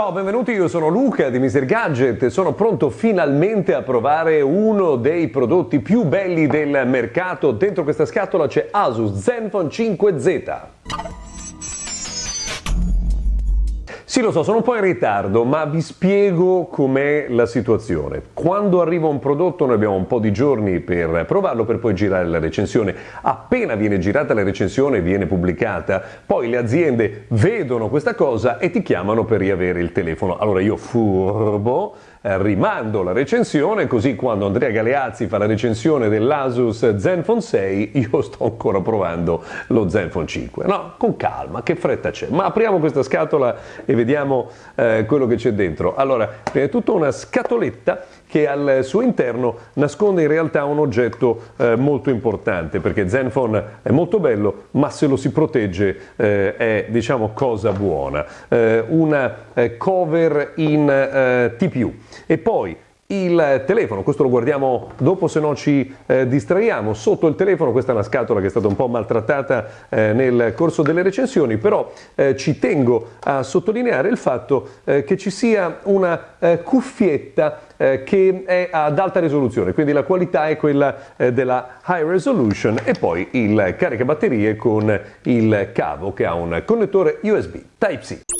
Ciao, benvenuti, io sono Luca di Mr. Gadget e sono pronto finalmente a provare uno dei prodotti più belli del mercato. Dentro questa scatola c'è Asus Zenfone 5Z. Sì, lo so, sono un po' in ritardo, ma vi spiego com'è la situazione. Quando arriva un prodotto noi abbiamo un po' di giorni per provarlo, per poi girare la recensione. Appena viene girata la recensione, viene pubblicata, poi le aziende vedono questa cosa e ti chiamano per riavere il telefono. Allora io furbo rimando la recensione, così quando Andrea Galeazzi fa la recensione dell'Asus Zenfone 6 io sto ancora provando lo Zenfone 5. No, con calma, che fretta c'è. Ma apriamo questa scatola e vediamo eh, quello che c'è dentro. Allora, prima di tutto una scatoletta che al suo interno nasconde in realtà un oggetto eh, molto importante perché Zenfone è molto bello ma se lo si protegge eh, è diciamo cosa buona. Eh, una eh, cover in eh, TPU e poi il telefono, questo lo guardiamo dopo se no ci eh, distraiamo, sotto il telefono questa è una scatola che è stata un po' maltrattata eh, nel corso delle recensioni, però eh, ci tengo a sottolineare il fatto eh, che ci sia una eh, cuffietta eh, che è ad alta risoluzione, quindi la qualità è quella della high resolution e poi il caricabatterie con il cavo che ha un connettore USB Type-C.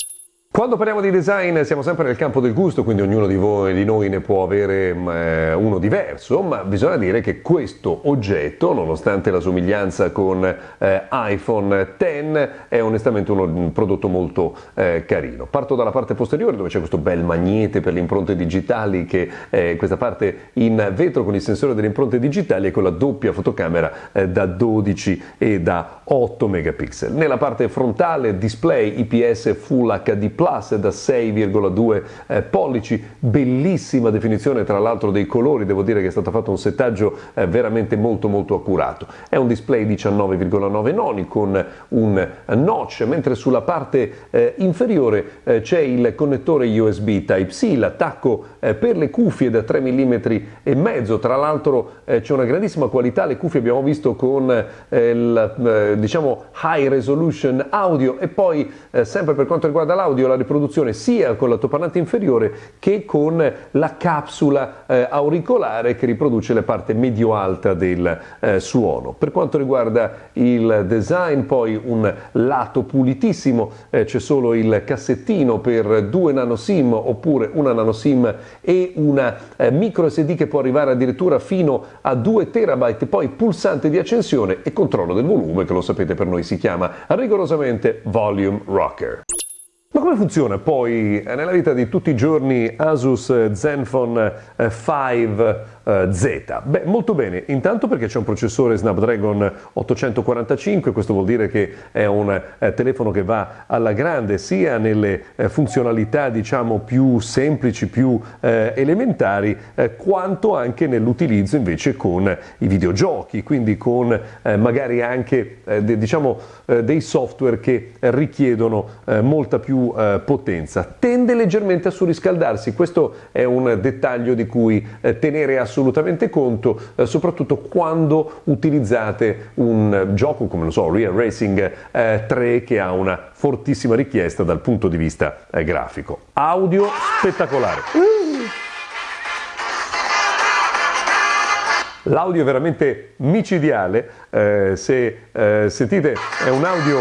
Quando parliamo di design siamo sempre nel campo del gusto, quindi ognuno di voi di noi ne può avere mm, eh, uno diverso, ma bisogna dire che questo oggetto, nonostante la somiglianza con eh, iPhone X, è onestamente uno, un prodotto molto eh, carino. Parto dalla parte posteriore dove c'è questo bel magnete per le impronte digitali, che è questa parte in vetro con il sensore delle impronte digitali e con la doppia fotocamera eh, da 12 e da 8 megapixel. Nella parte frontale display IPS Full HD Plus da 6,2 eh, pollici, bellissima definizione tra l'altro dei colori, devo dire che è stato fatto un settaggio eh, veramente molto molto accurato. È un display 19,9 noni con un notch, mentre sulla parte eh, inferiore eh, c'è il connettore USB Type-C, l'attacco eh, per le cuffie da 3 mm e mezzo, tra l'altro eh, c'è una grandissima qualità, le cuffie abbiamo visto con il diciamo high resolution audio e poi sempre per quanto riguarda l'audio la riproduzione sia con l'altoparlante inferiore che con la capsula eh, auricolare che riproduce la parte medio-alta del eh, suono. Per quanto riguarda il design, poi un lato pulitissimo, eh, c'è solo il cassettino per due nano SIM oppure una nano SIM e una eh, micro SD che può arrivare addirittura fino a 2 terabyte, poi pulsante di accensione e controllo del volume che lo sapete per noi si chiama rigorosamente Volume Rocker. Ma come funziona poi eh, nella vita di tutti i giorni Asus Zenfone 5 eh, Z? Beh, molto bene, intanto perché c'è un processore Snapdragon 845, questo vuol dire che è un eh, telefono che va alla grande sia nelle eh, funzionalità diciamo più semplici, più eh, elementari, eh, quanto anche nell'utilizzo invece con i videogiochi, quindi con magari anche de, diciamo dei software che richiedono molta più potenza. Tende leggermente a surriscaldarsi, questo è un dettaglio di cui tenere assolutamente conto, eh, soprattutto quando utilizzate un gioco come lo so, Real Racing 3 eh, che ha una fortissima richiesta dal punto di vista eh, grafico. Audio spettacolare. L'audio è veramente micidiale, eh, se eh, sentite è un audio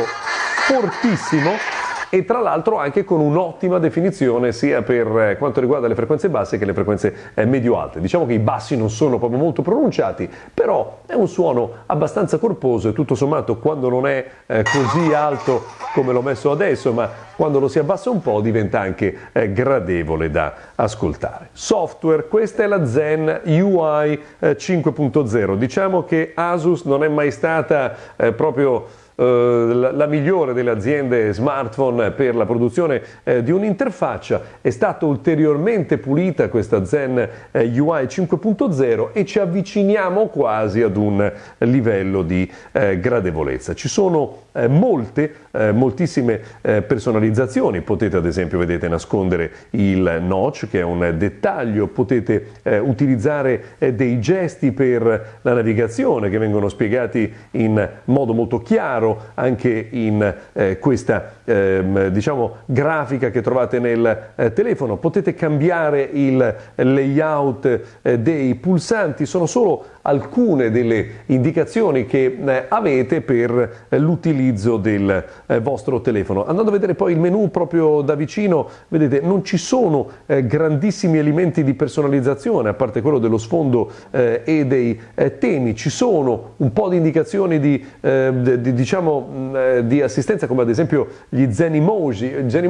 fortissimo e tra l'altro anche con un'ottima definizione sia per eh, quanto riguarda le frequenze basse che le frequenze eh, medio-alte. Diciamo che i bassi non sono proprio molto pronunciati, però è un suono abbastanza corposo e tutto sommato quando non è eh, così alto come l'ho messo adesso, ma quando lo si abbassa un po' diventa anche gradevole da ascoltare. Software, questa è la Zen UI 5.0. Diciamo che Asus non è mai stata proprio la, la, migliore delle aziende smartphone per la produzione eh, di un'interfaccia. È stata ulteriormente pulita questa Zen eh, UI 5.0 e ci avviciniamo quasi ad un livello di eh, gradevolezza. Ci sono eh, molte, eh, moltissime eh, personalizzazioni. Potete ad esempio, vedete, nascondere il notch che è un dettaglio, potete eh, utilizzare eh, dei gesti per la navigazione che vengono spiegati in modo molto chiaro anche in eh, questa ehm, diciamo, grafica che trovate nel telefono. Potete cambiare il layout dei pulsanti, sono solo alcune delle indicazioni che eh, avete per eh, l'utilizzo del eh, vostro telefono. Andando a vedere poi il menu proprio da vicino, vedete non ci sono eh, grandissimi elementi di personalizzazione, a parte quello dello sfondo eh, e dei eh, temi, ci sono un po' di indicazioni di, di, diciamo, mh, di assistenza come ad esempio gli Zen Emoji. Zen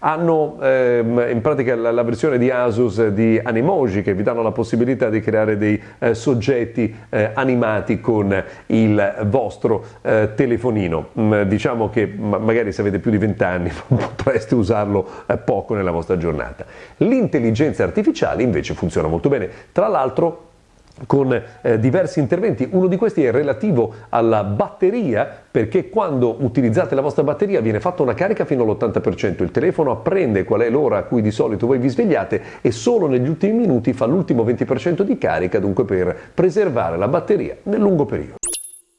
hanno ehm, in pratica la, la, versione di Asus di Animoji che vi danno la possibilità di creare dei soggetti oggetti eh, animati con il vostro eh, telefonino. Mm, diciamo che magari se avete più di 20 anni potreste usarlo eh, poco nella vostra giornata. L'intelligenza artificiale invece funziona molto bene. Tra l'altro con eh, diversi interventi. Uno di questi è relativo alla batteria, perché quando utilizzate la vostra batteria viene fatta una carica fino all'80%, il telefono apprende qual è l'ora a cui di solito voi vi svegliate e solo negli ultimi minuti fa l'ultimo 20% di carica, dunque per preservare la batteria nel lungo periodo.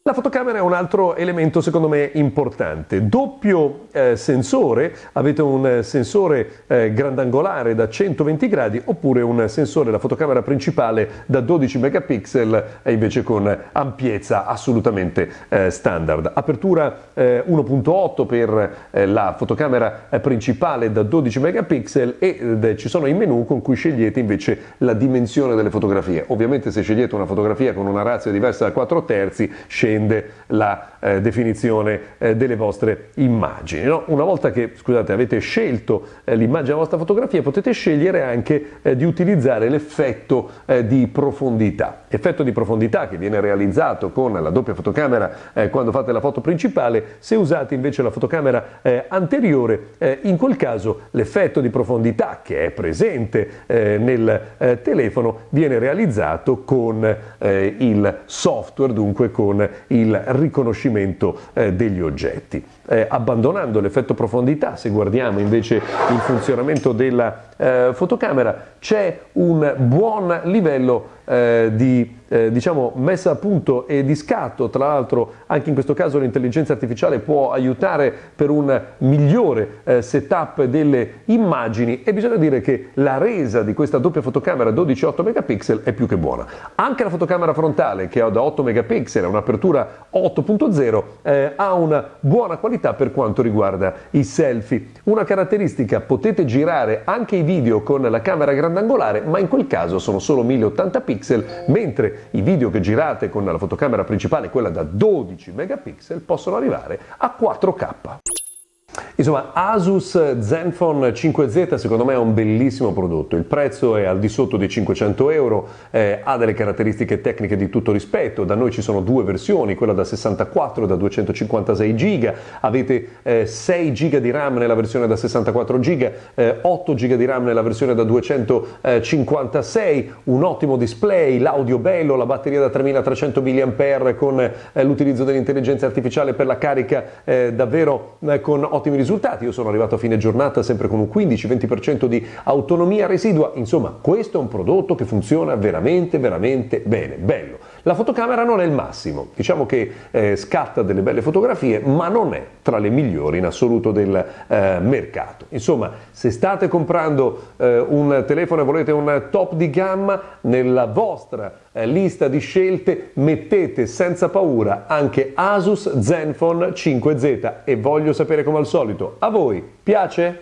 La fotocamera è un altro elemento secondo me importante. Doppio eh, sensore, avete un sensore eh, grandangolare da 120 gradi oppure un sensore, la fotocamera principale da 12 megapixel e invece con ampiezza assolutamente eh, standard. Apertura 1.8 eh, per eh, la fotocamera eh, principale da 12 megapixel e ci sono i menu con cui scegliete invece la dimensione delle fotografie. Ovviamente se scegliete una fotografia con una razza diversa da 4 terzi, scegliete dipende la eh, definizione eh, delle vostre immagini. No? Una volta che scusate, avete scelto eh, l'immagine della vostra fotografia, potete scegliere anche eh, di utilizzare l'effetto eh, di profondità. Effetto di profondità che viene realizzato con la doppia fotocamera eh, quando fate la foto principale, se usate invece la fotocamera anteriore, in quel caso l'effetto di profondità che è presente nel telefono viene realizzato con il software, dunque con il riconoscimento eh, degli oggetti. Eh, abbandonando l'effetto profondità, se guardiamo invece il funzionamento della eh, fotocamera, c'è un buon livello eh, di eh, diciamo, messa a punto e di scatto, tra l'altro anche in questo caso l'intelligenza artificiale può aiutare per un migliore eh, setup delle immagini e bisogna dire che la resa di questa doppia fotocamera 12-8 megapixel è più che buona. Anche la fotocamera frontale che ha da 8 megapixel, un'apertura 8.0, eh, ha una buona qualità per quanto riguarda i selfie. Una caratteristica, potete girare anche i video con la camera grandangolare, ma in quel caso sono solo 1080 pixel, mentre i video che girate con la fotocamera principale, quella da 12 megapixel, possono arrivare a 4K. Insomma, Asus Zenfone 5Z secondo me è un bellissimo prodotto, il prezzo è al di sotto dei 500 euro, eh, ha delle caratteristiche tecniche di tutto rispetto, da noi ci sono due versioni, quella da 64 e da 256 GB, avete eh, 6 GB di RAM nella versione da 64 GB, eh, 8 GB di RAM nella versione da 256, un ottimo display, l'audio bello, la batteria da 3300 mAh con eh, l'utilizzo dell'intelligenza artificiale per la carica eh, davvero eh, con ottimi risultati risultati. Io sono arrivato a fine giornata sempre con un 15-20% di autonomia residua. Insomma, questo è un prodotto che funziona veramente, veramente bene. Bello. La fotocamera non è il massimo, diciamo che eh, scatta delle belle fotografie, ma non è tra le migliori in assoluto del eh, mercato. Insomma, se state comprando eh, un telefono e volete un top di gamma, nella vostra eh, lista di scelte mettete senza paura anche Asus Zenfone 5Z e voglio sapere come al solito, a voi piace?